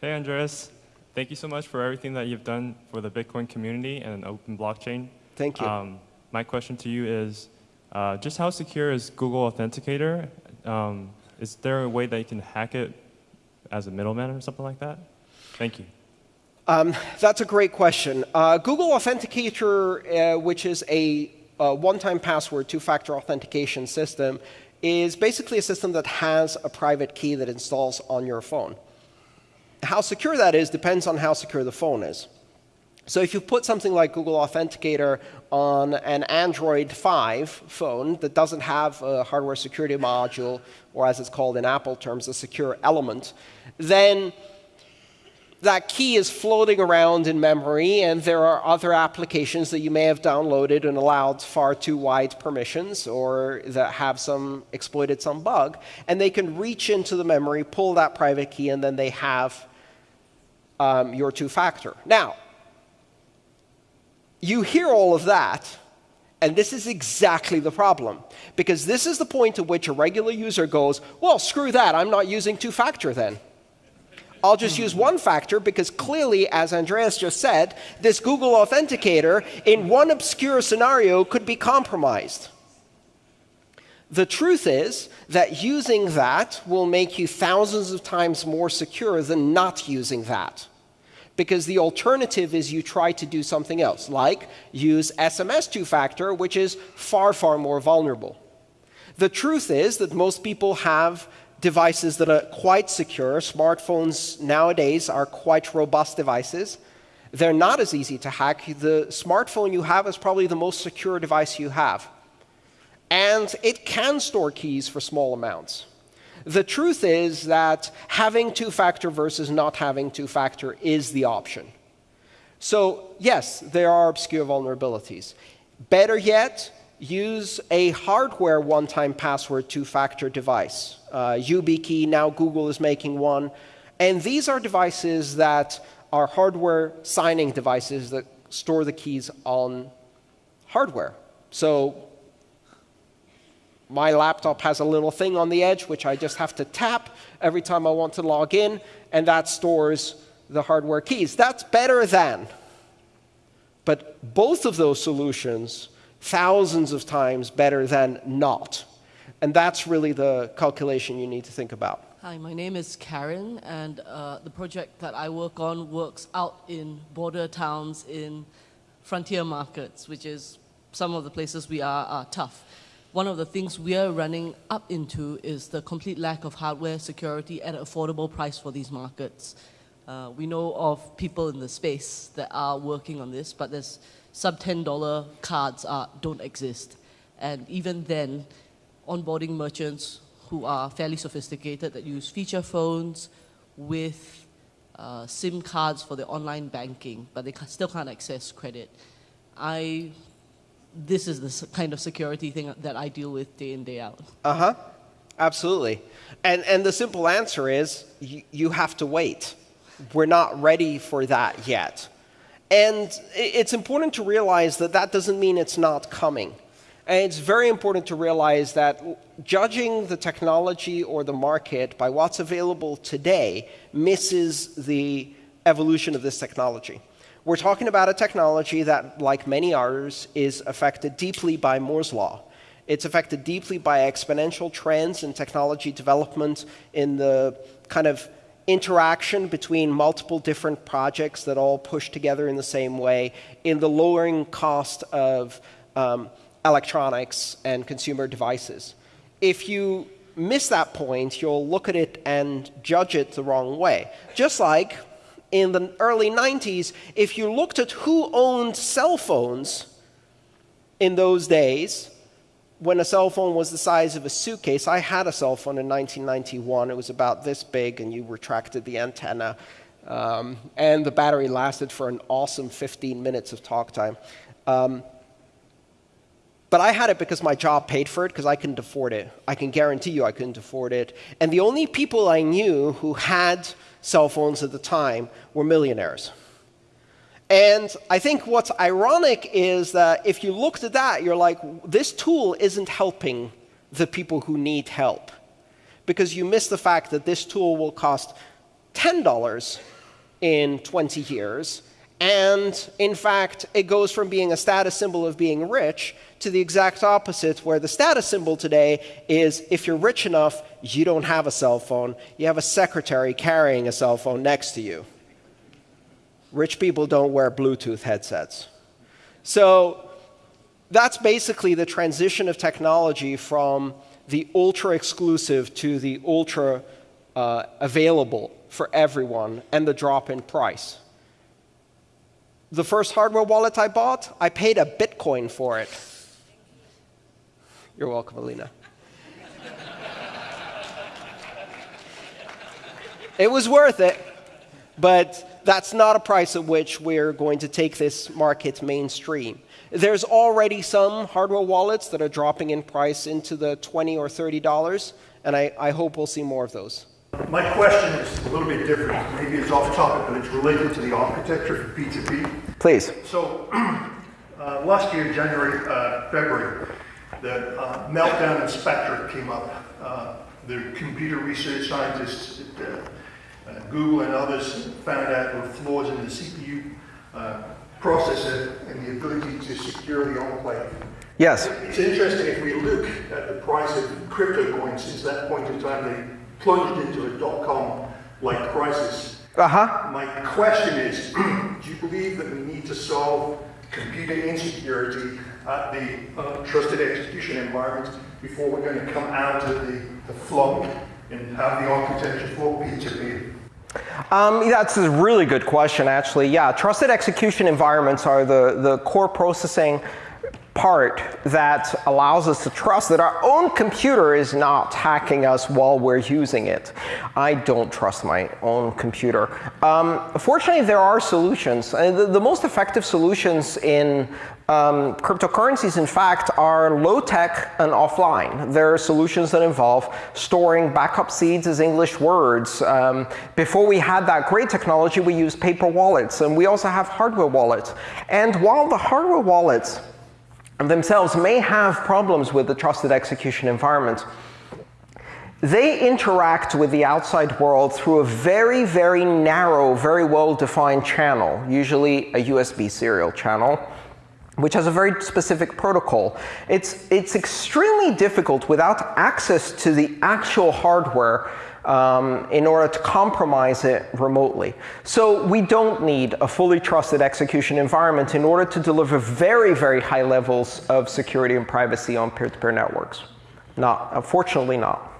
Hey, Andreas. Thank you so much for everything that you've done for the Bitcoin community and open blockchain. Thank you. Um, my question to you is, uh, just how secure is Google Authenticator? Um, is there a way that you can hack it as a middleman or something like that? Thank you. Um, that's a great question. Uh, Google Authenticator, uh, which is a, a one-time password two-factor authentication system, is basically a system that has a private key that installs on your phone. How secure that is depends on how secure the phone is. So if you put something like Google Authenticator on an Android 5 phone that doesn't have a hardware security module, or as it's called in Apple terms, a secure element, then that key is floating around in memory, and there are other applications that you may have downloaded and allowed far too wide permissions, or that have some exploited some bug, and they can reach into the memory, pull that private key, and then they have um, your two-factor. Now, you hear all of that, and this is exactly the problem. Because this is the point at which a regular user goes, well, screw that, I'm not using two-factor then. I'll just use one factor because clearly, as Andreas just said, this Google Authenticator in one obscure scenario could be compromised. The truth is that using that will make you thousands of times more secure than not using that because the alternative is you try to do something else, like use SMS two-factor, which is far, far more vulnerable. The truth is that most people have devices that are quite secure. Smartphones nowadays are quite robust devices. They're not as easy to hack. The smartphone you have is probably the most secure device you have. And it can store keys for small amounts. The truth is that having two-factor versus not having two-factor is the option. So yes, there are obscure vulnerabilities. Better yet, use a hardware one-time password two-factor device. Uh, YubiKey, now Google is making one. And these are devices that are hardware signing devices that store the keys on hardware. So my laptop has a little thing on the edge, which I just have to tap every time I want to log in, and that stores the hardware keys. That's better than. But both of those solutions, thousands of times better than not. And that's really the calculation you need to think about. Hi, my name is Karen, and uh, the project that I work on works out in border towns in frontier markets, which is some of the places we are, are tough one of the things we are running up into is the complete lack of hardware security at an affordable price for these markets. Uh, we know of people in the space that are working on this, but there's sub $10 cards are, don't exist. And even then, onboarding merchants who are fairly sophisticated that use feature phones with uh, SIM cards for their online banking, but they still can't access credit. I this is the kind of security thing that I deal with day in, day out. Uh-huh. Absolutely. And, and the simple answer is you, you have to wait. We're not ready for that yet. And it's important to realize that that doesn't mean it's not coming. And it's very important to realize that judging the technology or the market by what's available today misses the evolution of this technology. We're talking about a technology that, like many others, is affected deeply by Moore's law. It's affected deeply by exponential trends in technology development in the kind of interaction between multiple different projects that all push together in the same way, in the lowering cost of um, electronics and consumer devices. If you miss that point, you'll look at it and judge it the wrong way. Just like in the early 90s, if you looked at who owned cell phones in those days, when a cell phone was the size of a suitcase, I had a cell phone in 1991. It was about this big, and you retracted the antenna. Um, and the battery lasted for an awesome 15 minutes of talk time. Um, but I had it because my job paid for it because I couldn't afford it. I can guarantee you I couldn't afford it. And the only people I knew who had cell phones at the time were millionaires. And I think what's ironic is that if you looked at that, you're like, this tool isn't helping the people who need help. Because you miss the fact that this tool will cost $10 in 20 years. And in fact, it goes from being a status symbol of being rich to the exact opposite, where the status symbol today is if you're rich enough, you don't have a cell phone, you have a secretary carrying a cell phone next to you. Rich people don't wear Bluetooth headsets. So that's basically the transition of technology from the ultra exclusive to the ultra uh, available for everyone and the drop in price. The first hardware wallet I bought, I paid a Bitcoin for it. You're welcome, Alina. it was worth it, but that's not a price at which we're going to take this market mainstream. There's already some hardware wallets that are dropping in price into the 20 or $30, and I, I hope we'll see more of those. My question is a little bit different. Maybe it's off topic, but it's related to the architecture for P2P. Please. So uh, last year, January, uh, February, the uh, meltdown in Spectre came up. Uh, the computer research scientists at uh, uh, Google and others found out there were flaws in the CPU uh, processor and the ability to secure the enclave. Yes. It's interesting if we look at the price of crypto coins since that point in time, they plunged into a dot-com like crisis. Uh-huh. My question is, do you believe that we need to solve computing insecurity at the uh, trusted execution environment before we're going to come out of the, the flunk and have the architecture for P2P? Um, that's a really good question, actually. Yeah, trusted execution environments are the, the core processing part that allows us to trust that our own computer is not hacking us while we're using it. I don't trust my own computer. Um, fortunately, there are solutions. And the, the most effective solutions in um, cryptocurrencies, in fact, are low-tech and offline. There are solutions that involve storing backup seeds as English words. Um, before we had that great technology, we used paper wallets, and we also have hardware wallets. And while the hardware wallets themselves may have problems with the trusted execution environment, they interact with the outside world through a very, very narrow, very well-defined channel, usually a USB serial channel, which has a very specific protocol. It's, it's extremely difficult without access to the actual hardware um, in order to compromise it remotely. So we don't need a fully trusted execution environment in order to deliver very, very high levels of security and privacy on peer-to-peer -peer networks. Not, unfortunately not.